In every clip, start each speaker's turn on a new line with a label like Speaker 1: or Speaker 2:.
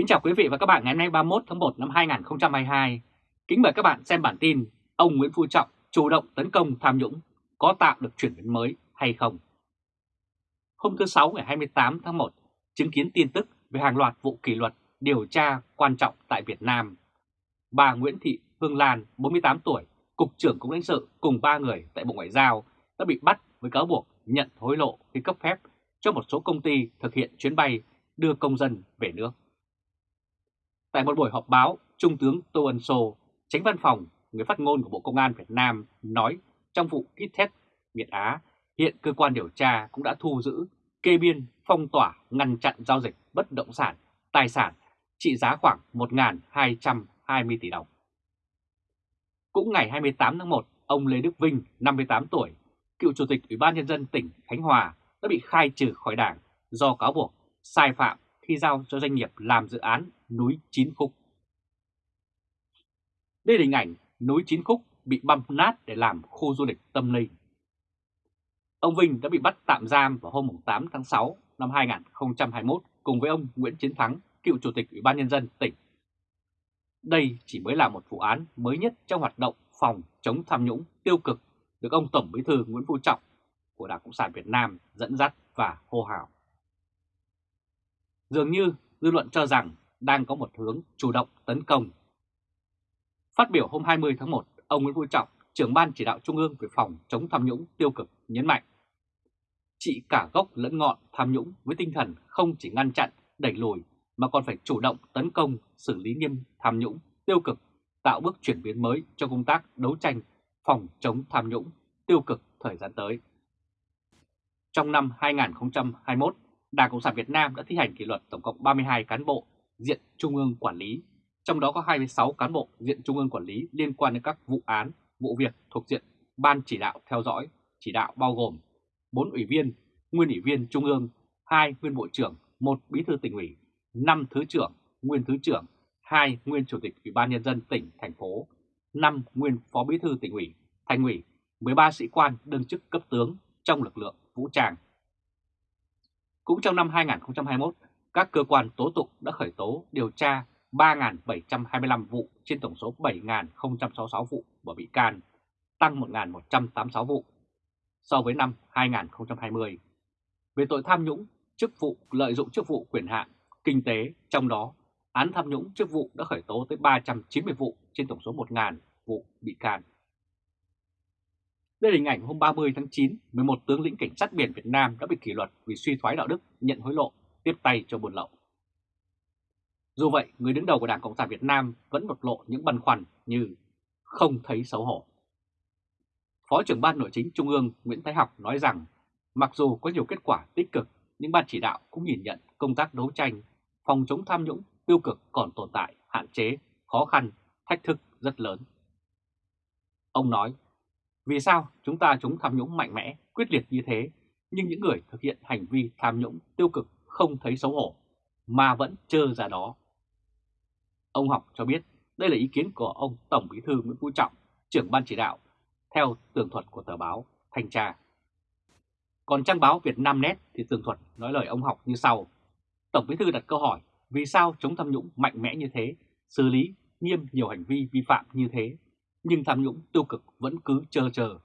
Speaker 1: Kính chào quý vị và các bạn ngày hôm nay 31 tháng 1 năm 2022. Kính mời các bạn xem bản tin ông Nguyễn Phú Trọng chủ động tấn công tham nhũng có tạo được chuyển biến mới hay không? Hôm thứ Sáu ngày 28 tháng 1, chứng kiến tin tức về hàng loạt vụ kỷ luật điều tra quan trọng tại Việt Nam. Bà Nguyễn Thị Hương Lan, 48 tuổi, Cục trưởng Cục lãnh sự cùng ba người tại Bộ Ngoại giao đã bị bắt với cáo buộc nhận hối lộ khi cấp phép cho một số công ty thực hiện chuyến bay đưa công dân về nước. Tại một buổi họp báo, Trung tướng Tô Ân Sô, tránh văn phòng, người phát ngôn của Bộ Công an Việt Nam nói trong vụ kit test Việt Á, hiện cơ quan điều tra cũng đã thu giữ, kê biên, phong tỏa, ngăn chặn giao dịch bất động sản, tài sản trị giá khoảng 1.220 tỷ đồng. Cũng ngày 28 tháng 1, ông Lê Đức Vinh, 58 tuổi, cựu chủ tịch Ủy ban Nhân dân tỉnh Khánh Hòa đã bị khai trừ khỏi đảng do cáo buộc sai phạm khi giao cho doanh nghiệp làm dự án núi Chín Khúc. Đây là hình ảnh núi Chín Khúc bị băm nát để làm khu du lịch tâm linh. Ông Vinh đã bị bắt tạm giam vào hôm 8 tháng 6 năm 2021 cùng với ông Nguyễn Chiến Thắng, cựu chủ tịch Ủy ban Nhân dân tỉnh. Đây chỉ mới là một vụ án mới nhất trong hoạt động phòng chống tham nhũng tiêu cực được ông Tổng Bí thư Nguyễn Phú Trọng của Đảng Cộng sản Việt Nam dẫn dắt và hô hào. Dường như dư luận cho rằng đang có một hướng chủ động tấn công. Phát biểu hôm 20 tháng 1, ông Nguyễn Phú Trọng, trưởng ban chỉ đạo Trung ương về phòng chống tham nhũng tiêu cực nhấn mạnh trị cả gốc lẫn ngọn tham nhũng với tinh thần không chỉ ngăn chặn, đẩy lùi mà còn phải chủ động tấn công, xử lý nghiêm tham nhũng, tiêu cực, tạo bước chuyển biến mới cho công tác đấu tranh phòng chống tham nhũng, tiêu cực thời gian tới. Trong năm 2021, Đảng Cộng sản Việt Nam đã thi hành kỷ luật tổng cộng 32 cán bộ diện Trung ương quản lý, trong đó có 26 cán bộ diện Trung ương quản lý liên quan đến các vụ án, vụ việc thuộc diện Ban chỉ đạo theo dõi, chỉ đạo bao gồm 4 ủy viên, nguyên ủy viên Trung ương, 2 nguyên bộ trưởng, 1 bí thư tỉnh ủy, 5 thứ trưởng, nguyên thứ trưởng, 2 nguyên chủ tịch Ủy ban nhân dân tỉnh thành phố, 5 nguyên phó bí thư tỉnh ủy, thành ủy, 13 sĩ quan đương chức cấp tướng trong lực lượng vũ trang. Cũng trong năm 2021, các cơ quan tố tụng đã khởi tố điều tra 3.725 vụ trên tổng số 7.066 vụ và bị can, tăng 1.186 vụ so với năm 2020. Về tội tham nhũng, chức vụ lợi dụng chức vụ quyền hạn, kinh tế, trong đó án tham nhũng chức vụ đã khởi tố tới 390 vụ trên tổng số 1.000 vụ bị can. Đây là hình ảnh hôm 30 tháng 9, 11 tướng lĩnh cảnh sát biển Việt Nam đã bị kỷ luật vì suy thoái đạo đức, nhận hối lộ, tiếp tay cho buôn lậu. Dù vậy, người đứng đầu của Đảng Cộng sản Việt Nam vẫn bộc lộ những băn khoăn như không thấy xấu hổ. Phó trưởng ban nội chính Trung ương Nguyễn Thái Học nói rằng mặc dù có nhiều kết quả tích cực, nhưng ban chỉ đạo cũng nhìn nhận công tác đấu tranh, phòng chống tham nhũng tiêu cực còn tồn tại, hạn chế, khó khăn, thách thức rất lớn. Ông nói, vì sao chúng ta chống tham nhũng mạnh mẽ, quyết liệt như thế, nhưng những người thực hiện hành vi tham nhũng tiêu cực không thấy xấu hổ, mà vẫn trơ ra đó. Ông Học cho biết đây là ý kiến của ông Tổng Bí thư Nguyễn Phú Trọng, trưởng ban chỉ đạo, theo tường thuật của tờ báo Thanh tra. Còn trang báo Việt Nam Net thì tường thuật nói lời ông Học như sau. Tổng Bí thư đặt câu hỏi vì sao chống tham nhũng mạnh mẽ như thế, xử lý nghiêm nhiều hành vi vi phạm như thế, nhưng tham nhũng tiêu cực vẫn cứ chờ chờ.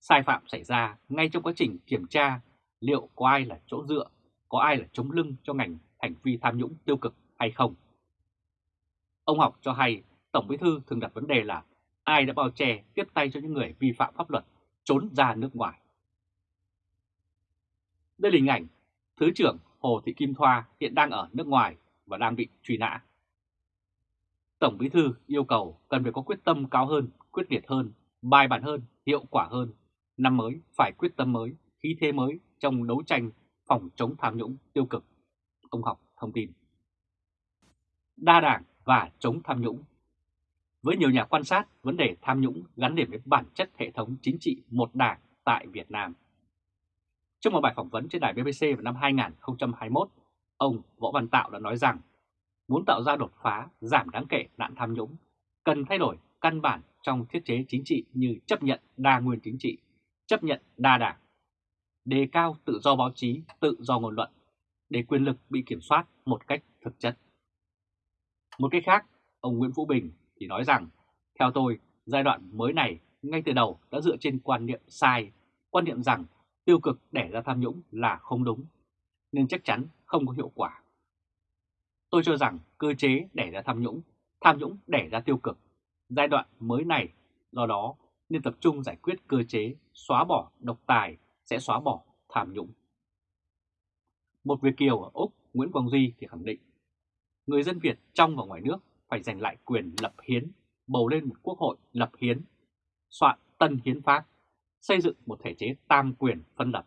Speaker 1: Sai phạm xảy ra ngay trong quá trình kiểm tra liệu có ai là chỗ dựa, có ai là chống lưng cho ngành hành vi tham nhũng tiêu cực hay không. Ông Học cho hay Tổng Bí thư thường đặt vấn đề là ai đã bao che tiếp tay cho những người vi phạm pháp luật trốn ra nước ngoài. Đây là hình ảnh Thứ trưởng Hồ Thị Kim Thoa hiện đang ở nước ngoài và đang bị truy nã. Tổng Bí thư yêu cầu cần phải có quyết tâm cao hơn, quyết liệt hơn, bài bản hơn, hiệu quả hơn. Năm mới phải quyết tâm mới, khí thế mới trong đấu tranh phòng chống tham nhũng tiêu cực. Ông Học thông tin. Đa đảng và chống tham nhũng Với nhiều nhà quan sát, vấn đề tham nhũng gắn liền với bản chất hệ thống chính trị một đảng tại Việt Nam. Trong một bài phỏng vấn trên đài BBC vào năm 2021, ông Võ Văn Tạo đã nói rằng muốn tạo ra đột phá giảm đáng kể nạn tham nhũng, cần thay đổi căn bản trong thiết chế chính trị như chấp nhận đa nguyên chính trị, chấp nhận đa đảng, đề cao tự do báo chí, tự do ngôn luận, để quyền lực bị kiểm soát một cách thực chất. Một cách khác, ông Nguyễn Vũ Bình thì nói rằng, theo tôi, giai đoạn mới này ngay từ đầu đã dựa trên quan niệm sai, quan niệm rằng tiêu cực đẻ ra tham nhũng là không đúng, nên chắc chắn không có hiệu quả. Tôi cho rằng cơ chế đẻ ra tham nhũng, tham nhũng đẻ ra tiêu cực. Giai đoạn mới này, do đó nên tập trung giải quyết cơ chế xóa bỏ độc tài sẽ xóa bỏ tham nhũng. Một Việt Kiều ở Úc, Nguyễn Quang Duy thì khẳng định, người dân Việt trong và ngoài nước phải giành lại quyền lập hiến, bầu lên một quốc hội lập hiến, soạn tân hiến pháp, xây dựng một thể chế tam quyền phân lập,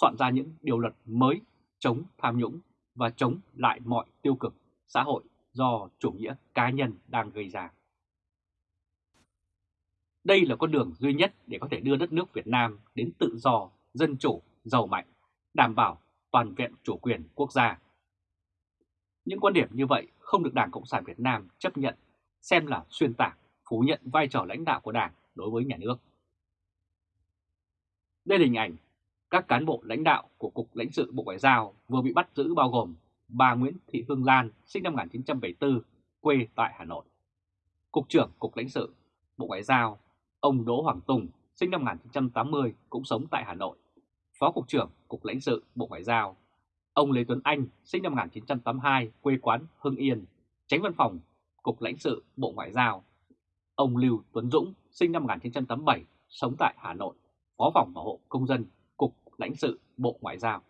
Speaker 1: soạn ra những điều luật mới chống tham nhũng và chống lại mọi tiêu cực xã hội do chủ nghĩa cá nhân đang gây ra. Đây là con đường duy nhất để có thể đưa đất nước Việt Nam đến tự do, dân chủ, giàu mạnh, đảm bảo toàn vẹn chủ quyền quốc gia. Những quan điểm như vậy không được Đảng Cộng sản Việt Nam chấp nhận, xem là xuyên tạc, phủ nhận vai trò lãnh đạo của Đảng đối với nhà nước. Đây là hình ảnh các cán bộ lãnh đạo của Cục lãnh sự Bộ Ngoại giao vừa bị bắt giữ bao gồm bà Nguyễn Thị Hương Lan, sinh năm 1974, quê tại Hà Nội. Cục trưởng Cục lãnh sự Bộ Ngoại giao, ông Đỗ Hoàng Tùng, sinh năm 1980, cũng sống tại Hà Nội. Phó Cục trưởng Cục lãnh sự Bộ Ngoại giao, ông Lê Tuấn Anh, sinh năm 1982, quê quán Hưng Yên, tránh văn phòng Cục lãnh sự Bộ Ngoại giao. Ông Lưu Tuấn Dũng, sinh năm 1987, sống tại Hà Nội, Phó phòng bảo hộ công dân lãnh sự Bộ Ngoại giao.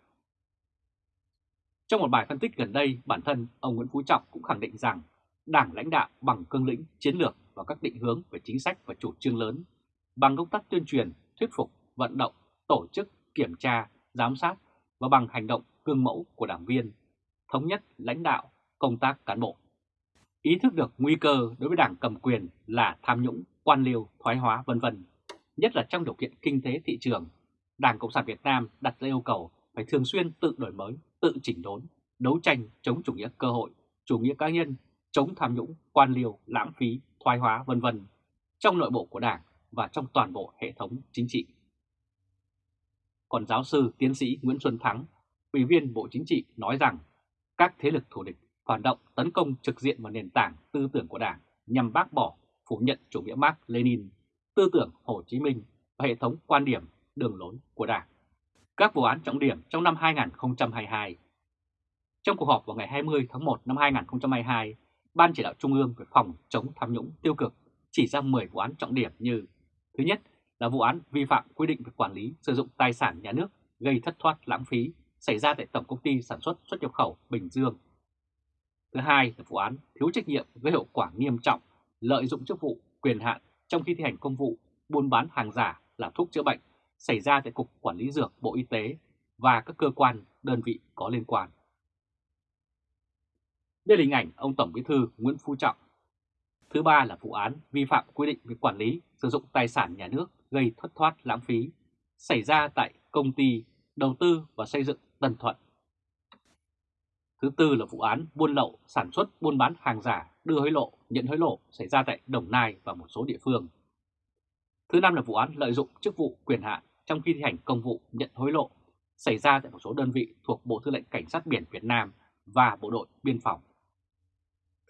Speaker 1: Trong một bài phân tích gần đây, bản thân ông Nguyễn Phú Trọng cũng khẳng định rằng Đảng lãnh đạo bằng cương lĩnh, chiến lược và các định hướng về chính sách và chủ trương lớn, bằng công tác tuyên truyền, thuyết phục, vận động, tổ chức, kiểm tra, giám sát và bằng hành động cương mẫu của đảng viên, thống nhất lãnh đạo, công tác cán bộ. Ý thức được nguy cơ đối với đảng cầm quyền là tham nhũng, quan liêu, thoái hóa vân vân, nhất là trong điều kiện kinh tế thị trường Đảng Cộng sản Việt Nam đặt ra yêu cầu phải thường xuyên tự đổi mới, tự chỉnh đốn, đấu tranh chống chủ nghĩa cơ hội, chủ nghĩa cá nhân, chống tham nhũng, quan liêu, lãng phí, thoái hóa vân vân trong nội bộ của Đảng và trong toàn bộ hệ thống chính trị. Còn giáo sư tiến sĩ Nguyễn Xuân Thắng, Ủy viên Bộ Chính trị nói rằng các thế lực thù địch phản động tấn công trực diện vào nền tảng tư tưởng của Đảng nhằm bác bỏ, phủ nhận chủ nghĩa Mark Lenin, tư tưởng Hồ Chí Minh và hệ thống quan điểm đường lối của Đảng. Các vụ án trọng điểm trong năm 2022 Trong cuộc họp vào ngày 20 tháng 1 năm 2022, Ban Chỉ đạo Trung ương về phòng chống tham nhũng tiêu cực chỉ ra 10 vụ án trọng điểm như Thứ nhất là vụ án vi phạm quy định về quản lý sử dụng tài sản nhà nước gây thất thoát lãng phí xảy ra tại Tổng Công ty Sản xuất xuất nhập khẩu Bình Dương. Thứ hai là vụ án thiếu trách nhiệm gây hậu quả nghiêm trọng, lợi dụng chức vụ, quyền hạn trong khi thi hành công vụ, buôn bán hàng giả là thuốc chữa bệnh xảy ra tại Cục Quản lý Dược Bộ Y tế và các cơ quan, đơn vị có liên quan. Đây là hình ảnh ông Tổng Bí thư Nguyễn Phú Trọng. Thứ ba là vụ án vi phạm quy định về quản lý sử dụng tài sản nhà nước gây thất thoát lãng phí xảy ra tại công ty đầu tư và xây dựng Tân Thuận. Thứ tư là vụ án buôn lậu, sản xuất, buôn bán hàng giả, đưa hối lộ, nhận hối lộ xảy ra tại Đồng Nai và một số địa phương. Thứ năm là vụ án lợi dụng chức vụ quyền hạn trong khi thi hành công vụ nhận hối lộ xảy ra tại một số đơn vị thuộc Bộ Tư lệnh Cảnh sát biển Việt Nam và Bộ đội Biên phòng.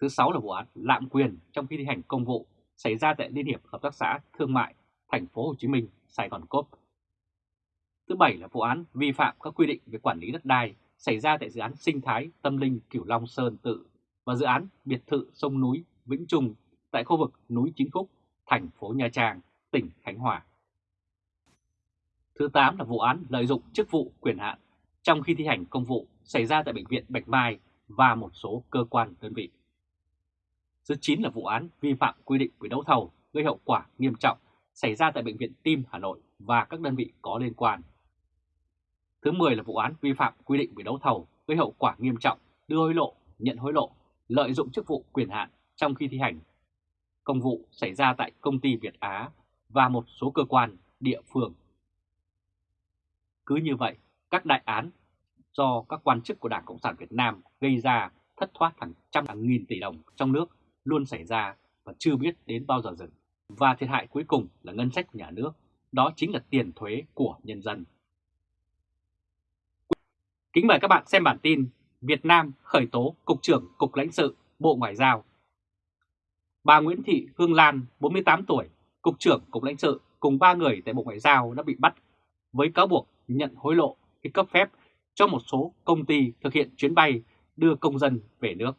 Speaker 1: Thứ sáu là vụ án lạm quyền trong khi thi hành công vụ xảy ra tại Liên hiệp Hợp tác xã Thương mại Thành phố Hồ Chí Minh, Sài Gòn Cốp. Thứ bảy là vụ án vi phạm các quy định về quản lý đất đai xảy ra tại dự án sinh thái tâm linh Cửu Long Sơn Tự và dự án biệt thự sông núi Vĩnh Trung tại khu vực núi Chín Khúc, thành phố Nha Trang, tỉnh Khánh Hòa. Thứ 8 là vụ án lợi dụng chức vụ quyền hạn trong khi thi hành công vụ xảy ra tại Bệnh viện Bạch Mai và một số cơ quan đơn vị. Thứ 9 là vụ án vi phạm quy định về đấu thầu gây hậu quả nghiêm trọng xảy ra tại Bệnh viện Tim Hà Nội và các đơn vị có liên quan. Thứ 10 là vụ án vi phạm quy định về đấu thầu gây hậu quả nghiêm trọng, đưa hối lộ, nhận hối lộ, lợi dụng chức vụ quyền hạn trong khi thi hành công vụ xảy ra tại công ty Việt Á và một số cơ quan địa phương. Cứ như vậy, các đại án do các quan chức của Đảng Cộng sản Việt Nam gây ra thất thoát hàng trăm hàng nghìn tỷ đồng trong nước luôn xảy ra và chưa biết đến bao giờ dừng. Và thiệt hại cuối cùng là ngân sách nhà nước, đó chính là tiền thuế của nhân dân. Kính mời các bạn xem bản tin Việt Nam khởi tố Cục trưởng Cục lãnh sự Bộ Ngoại giao Bà Nguyễn Thị Hương Lan, 48 tuổi, Cục trưởng Cục lãnh sự cùng ba người tại Bộ Ngoại giao đã bị bắt với cáo buộc nhận hối lộ khi cấp phép cho một số công ty thực hiện chuyến bay đưa công dân về nước.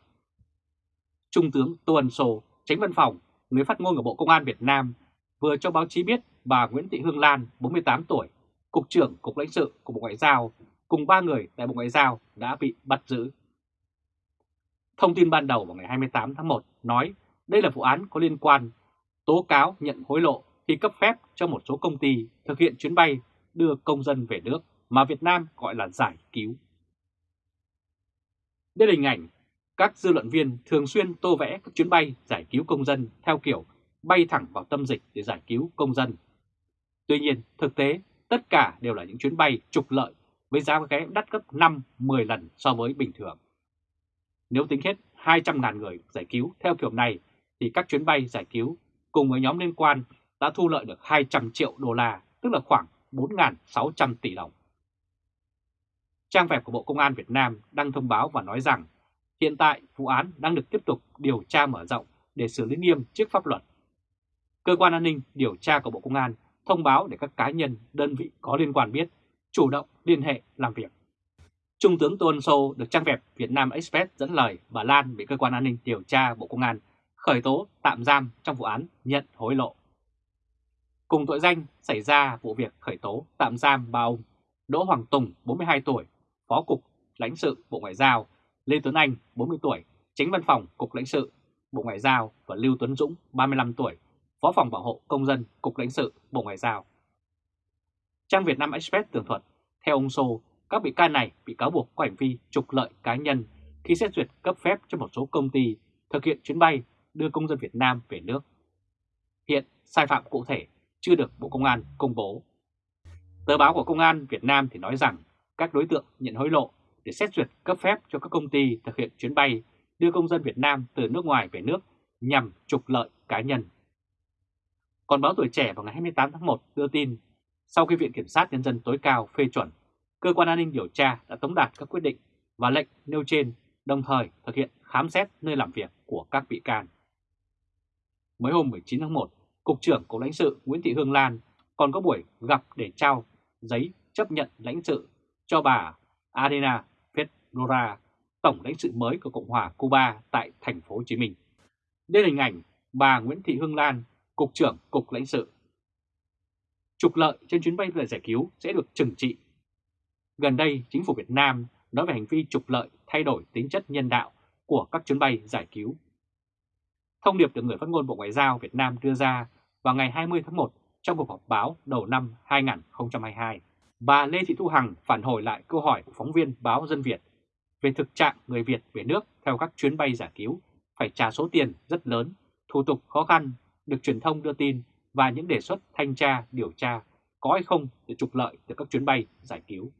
Speaker 1: Trung tướng Tô Ân Sô, tránh văn phòng, người phát ngôn của Bộ Công an Việt Nam vừa cho báo chí biết bà Nguyễn Thị Hương Lan, 48 tuổi, Cục trưởng Cục lãnh sự của Bộ Ngoại giao cùng ba người tại Bộ Ngoại giao đã bị bắt giữ. Thông tin ban đầu vào ngày 28 tháng 1 nói đây là vụ án có liên quan tố cáo nhận hối lộ khi cấp phép cho một số công ty thực hiện chuyến bay đưa công dân về nước mà Việt Nam gọi là giải cứu. Đây là hình ảnh các dư luận viên thường xuyên tô vẽ các chuyến bay giải cứu công dân theo kiểu bay thẳng vào tâm dịch để giải cứu công dân. Tuy nhiên, thực tế, tất cả đều là những chuyến bay trục lợi với giá vé đắt gấp 5-10 lần so với bình thường. Nếu tính hết 200.000 người giải cứu theo kiểu này, thì các chuyến bay giải cứu cùng với nhóm liên quan đã thu lợi được 200 triệu đô la, tức là khoảng 4.600 tỷ đồng. Trang web của Bộ Công an Việt Nam đăng thông báo và nói rằng hiện tại vụ án đang được tiếp tục điều tra mở rộng để xử lý nghiêm trước pháp luật. Cơ quan an ninh điều tra của Bộ Công an thông báo để các cá nhân, đơn vị có liên quan biết, chủ động liên hệ làm việc. Trung tướng Tô Ân Sô được trang web Việt Nam Express dẫn lời bà Lan bị cơ quan an ninh điều tra Bộ Công an khởi tố tạm giam trong vụ án nhận hối lộ. Cùng tội danh xảy ra vụ việc khởi tố tạm giam ba ông Đỗ Hoàng Tùng, 42 tuổi, Phó Cục lãnh sự Bộ Ngoại giao, Lê Tuấn Anh, 40 tuổi, Tránh Văn phòng Cục lãnh sự Bộ Ngoại giao và Lưu Tuấn Dũng, 35 tuổi, Phó phòng bảo hộ công dân Cục lãnh sự Bộ Ngoại giao. Trang Việt Nam Express tường thuật, theo ông Sô, các bị can này bị cáo buộc có hành vi trục lợi cá nhân khi xét duyệt cấp phép cho một số công ty thực hiện chuyến bay đưa công dân Việt Nam về nước. Hiện sai phạm cụ thể chưa được Bộ Công an công bố. Tờ báo của Công an Việt Nam thì nói rằng các đối tượng nhận hối lộ để xét duyệt cấp phép cho các công ty thực hiện chuyến bay đưa công dân Việt Nam từ nước ngoài về nước nhằm trục lợi cá nhân. Còn báo Tuổi Trẻ vào ngày 28 tháng 1 đưa tin, sau khi Viện Kiểm sát Nhân dân tối cao phê chuẩn, Cơ quan an ninh điều tra đã tống đạt các quyết định và lệnh nêu trên, đồng thời thực hiện khám xét nơi làm việc của các bị can. Mới hôm 19 tháng 1, Cục trưởng Cục lãnh sự Nguyễn Thị Hương Lan còn có buổi gặp để trao giấy chấp nhận lãnh sự cho bà Adena Fedora, tổng lãnh sự mới của Cộng hòa Cuba tại thành phố Hồ Chí Minh. Đây là hình ảnh bà Nguyễn Thị Hương Lan, Cục trưởng Cục lãnh sự. Trục lợi trên chuyến bay về giải cứu sẽ được trừng trị. Gần đây, chính phủ Việt Nam nói về hành vi trục lợi thay đổi tính chất nhân đạo của các chuyến bay giải cứu. Thông điệp được người phát ngôn Bộ Ngoại giao Việt Nam đưa ra vào ngày 20 tháng 1 trong cuộc họp báo đầu năm 2022. Bà Lê Thị Thu Hằng phản hồi lại câu hỏi của phóng viên báo Dân Việt về thực trạng người Việt về nước theo các chuyến bay giải cứu phải trả số tiền rất lớn, thủ tục khó khăn, được truyền thông đưa tin và những đề xuất thanh tra, điều tra có hay không để trục lợi từ các chuyến bay giải cứu.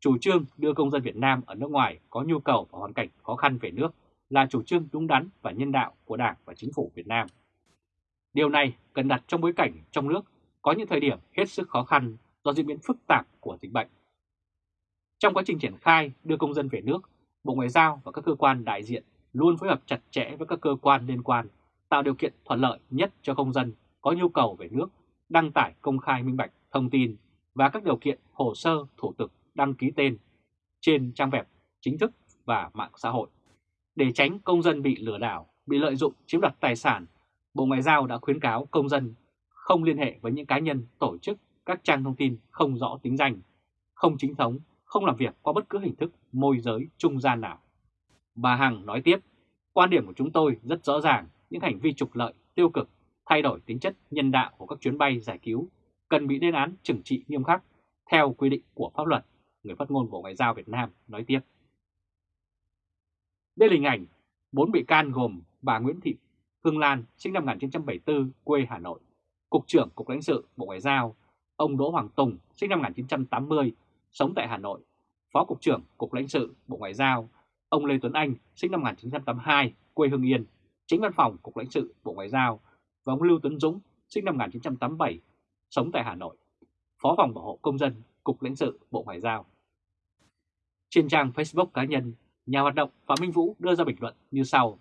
Speaker 1: Chủ trương đưa công dân Việt Nam ở nước ngoài có nhu cầu và hoàn cảnh khó khăn về nước là chủ trương đúng đắn và nhân đạo của Đảng và Chính phủ Việt Nam. Điều này cần đặt trong bối cảnh trong nước có những thời điểm hết sức khó khăn do diễn biến phức tạp của dịch bệnh. Trong quá trình triển khai đưa công dân về nước, Bộ Ngoại giao và các cơ quan đại diện luôn phối hợp chặt chẽ với các cơ quan liên quan, tạo điều kiện thuận lợi nhất cho công dân có nhu cầu về nước, đăng tải công khai minh bạch thông tin và các điều kiện hồ sơ thủ tục đăng ký tên trên trang web chính thức và mạng xã hội. Để tránh công dân bị lừa đảo, bị lợi dụng chiếm đoạt tài sản, Bộ Ngoại giao đã khuyến cáo công dân không liên hệ với những cá nhân, tổ chức, các trang thông tin không rõ tính danh, không chính thống, không làm việc qua bất cứ hình thức môi giới trung gian nào. Bà Hằng nói tiếp, quan điểm của chúng tôi rất rõ ràng, những hành vi trục lợi, tiêu cực, thay đổi tính chất nhân đạo của các chuyến bay giải cứu cần bị lên án trừng trị nghiêm khắc theo quy định của pháp luật, người phát ngôn Bộ Ngoại giao Việt Nam nói tiếp. Đây là hình ảnh bốn bị can gồm bà Nguyễn Thị Hương Lan, sinh năm 1974, quê Hà Nội, Cục trưởng Cục lãnh sự Bộ Ngoại giao, ông Đỗ Hoàng Tùng, sinh năm 1980, sống tại Hà Nội, Phó Cục trưởng Cục lãnh sự Bộ Ngoại giao, ông Lê Tuấn Anh, sinh năm 1982, quê Hưng Yên, chính văn phòng Cục lãnh sự Bộ Ngoại giao, và ông Lưu Tuấn Dũng, sinh năm 1987, sống tại Hà Nội, Phó phòng bảo hộ công dân Cục lãnh sự Bộ Ngoại giao. Trên trang Facebook cá nhân, nhà hoạt động Phạm Minh Vũ đưa ra bình luận như sau.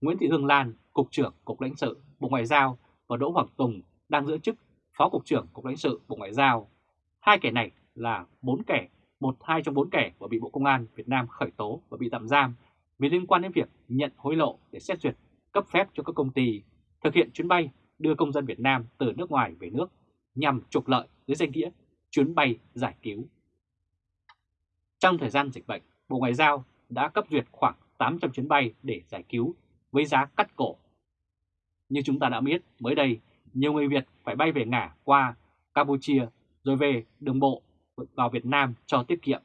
Speaker 1: Nguyễn Thị Hương Lan, Cục trưởng Cục lãnh sự Bộ Ngoại giao và Đỗ Hoàng Tùng đang giữ chức Phó Cục trưởng Cục lãnh sự Bộ Ngoại giao. Hai kẻ này là bốn kẻ, một hai trong bốn kẻ vừa bị Bộ Công an Việt Nam khởi tố và bị tạm giam vì liên quan đến việc nhận hối lộ để xét duyệt cấp phép cho các công ty thực hiện chuyến bay đưa công dân Việt Nam từ nước ngoài về nước nhằm trục lợi dưới danh nghĩa chuyến bay giải cứu. Trong thời gian dịch bệnh, Bộ Ngoại giao đã cấp duyệt khoảng 800 chuyến bay để giải cứu với giá cắt cổ. Như chúng ta đã biết, mới đây, nhiều người Việt phải bay về ngả qua Campuchia rồi về đường bộ vào Việt Nam cho tiết kiệm.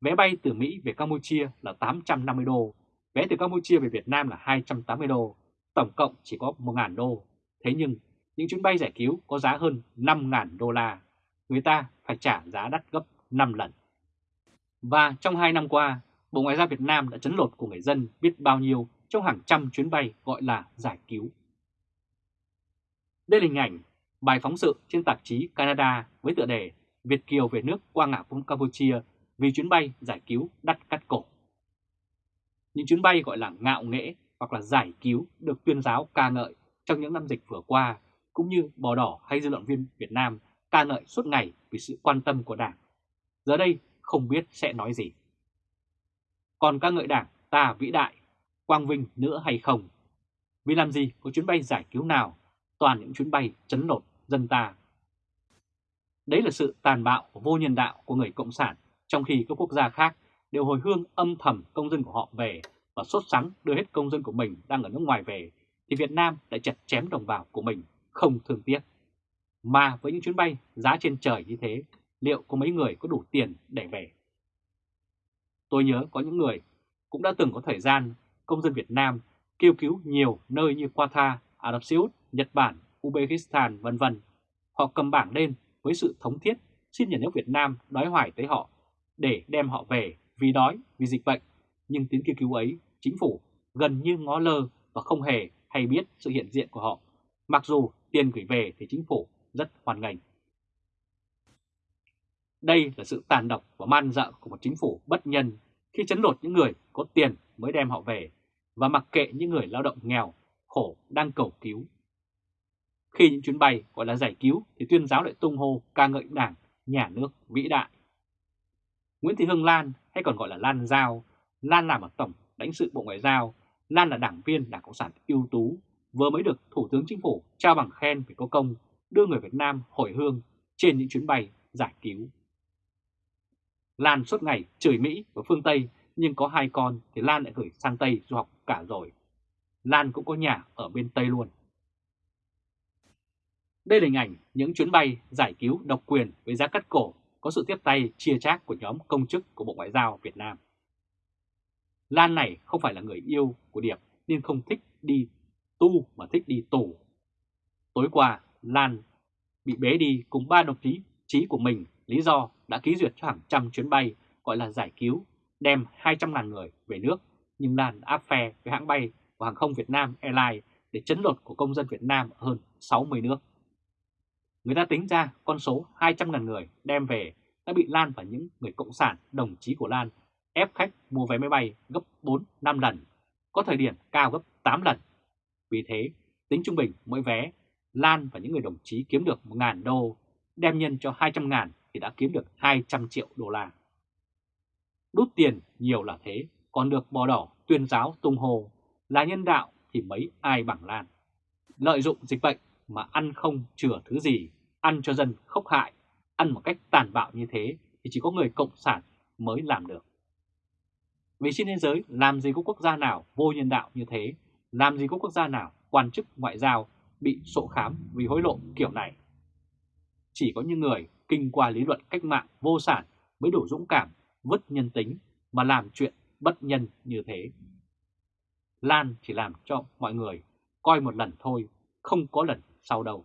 Speaker 1: Vé bay từ Mỹ về Campuchia là 850 đô, vé từ Campuchia về Việt Nam là 280 đô, tổng cộng chỉ có 1.000 đô. Thế nhưng, những chuyến bay giải cứu có giá hơn 5.000 đô la, người ta phải trả giá đắt gấp 5 lần. Và trong 2 năm qua, Bộ Ngoại giao Việt Nam đã chấn lột của người dân biết bao nhiêu trong hàng trăm chuyến bay gọi là giải cứu. Đây là hình ảnh bài phóng sự trên tạp chí Canada với tựa đề Việt Kiều về nước qua ngã Campuchia vì chuyến bay giải cứu đắt cắt cổ. Những chuyến bay gọi là ngạo nghễ hoặc là giải cứu được tuyên giáo ca ngợi trong những năm dịch vừa qua, cũng như bò đỏ hay dư luận viên Việt Nam ca ngợi suốt ngày vì sự quan tâm của Đảng. Giờ đây không biết sẽ nói gì. Còn ca ngợi Đảng ta vĩ đại, quang vinh nữa hay không? Vì làm gì có chuyến bay giải cứu nào, toàn những chuyến bay chấn lột dân ta. Đấy là sự tàn bạo vô nhân đạo của người Cộng sản, trong khi các quốc gia khác đều hồi hương âm thầm công dân của họ về và sốt sắng đưa hết công dân của mình đang ở nước ngoài về, thì Việt Nam lại chặt chém đồng bào của mình không thương tiếc. Mà với những chuyến bay giá trên trời như thế, liệu có mấy người có đủ tiền để về? Tôi nhớ có những người cũng đã từng có thời gian công dân Việt Nam kêu cứu nhiều nơi như Qatar, Ả Rập Xê Út, Nhật Bản, Uzbekistan vân vân. Họ cầm bảng lên với sự thống thiết xin nhà nước Việt Nam đói hoài tới họ để đem họ về vì đói, vì dịch bệnh. Nhưng tiếng kêu cứu ấy, chính phủ gần như ngó lơ và không hề hay biết sự hiện diện của họ. Mặc dù tiền gửi về thì chính phủ rất hoàn ngành. Đây là sự tàn độc và man dợ của một chính phủ bất nhân khi chấn lột những người có tiền mới đem họ về và mặc kệ những người lao động nghèo, khổ đang cầu cứu. Khi những chuyến bay gọi là giải cứu thì tuyên giáo lại tung hô ca ngợi đảng, nhà nước vĩ đại. Nguyễn Thị Hương Lan hay còn gọi là Lan Giao, Lan làm ở Tổng lãnh sự Bộ Ngoại giao, Lan là đảng viên Đảng Cộng sản ưu tú, vừa mới được Thủ tướng Chính phủ trao bằng khen về có công đưa người Việt Nam hồi hương trên những chuyến bay giải cứu. Lan suốt ngày chửi Mỹ và phương Tây nhưng có hai con thì Lan lại gửi sang Tây du học cả rồi. Lan cũng có nhà ở bên Tây luôn. Đây là hình ảnh những chuyến bay giải cứu độc quyền với giá cắt cổ có sự tiếp tay chia chác của nhóm công chức của Bộ Ngoại giao Việt Nam. Lan này không phải là người yêu của Điệp nên không thích đi tu mà thích đi tù. Tối qua, Lan bị bế đi cùng ba đồng chí chí của mình lý do đã ký duyệt cho hàng trăm chuyến bay gọi là giải cứu đem 200.000 người về nước nhưng Lan áp phe với hãng bay của hàng không Việt Nam Airlines để chấn lột của công dân Việt Nam hơn 60 nước. Người ta tính ra con số 200.000 người đem về đã bị Lan và những người cộng sản đồng chí của Lan ép khách mua vé máy bay gấp 4-5 lần, có thời điểm cao gấp 8 lần. Vì thế, tính trung bình mỗi vé, Lan và những người đồng chí kiếm được 1.000 đô, đem nhân cho 200.000 thì đã kiếm được 200 triệu đô la. Đút tiền nhiều là thế, còn được bò đỏ tuyên giáo tung hồ là nhân đạo thì mấy ai bằng Lan. Lợi dụng dịch bệnh mà ăn không chừa thứ gì, ăn cho dân khốc hại, ăn một cách tàn bạo như thế thì chỉ có người cộng sản mới làm được. Vì trên thế giới làm gì có quốc gia nào vô nhân đạo như thế, làm gì có quốc gia nào quan chức ngoại giao bị sổ khám vì hối lộ kiểu này. Chỉ có những người kinh qua lý luận cách mạng vô sản mới đủ dũng cảm vứt nhân tính mà làm chuyện bất nhân như thế. Lan chỉ làm cho mọi người coi một lần thôi, không có lần sau đâu.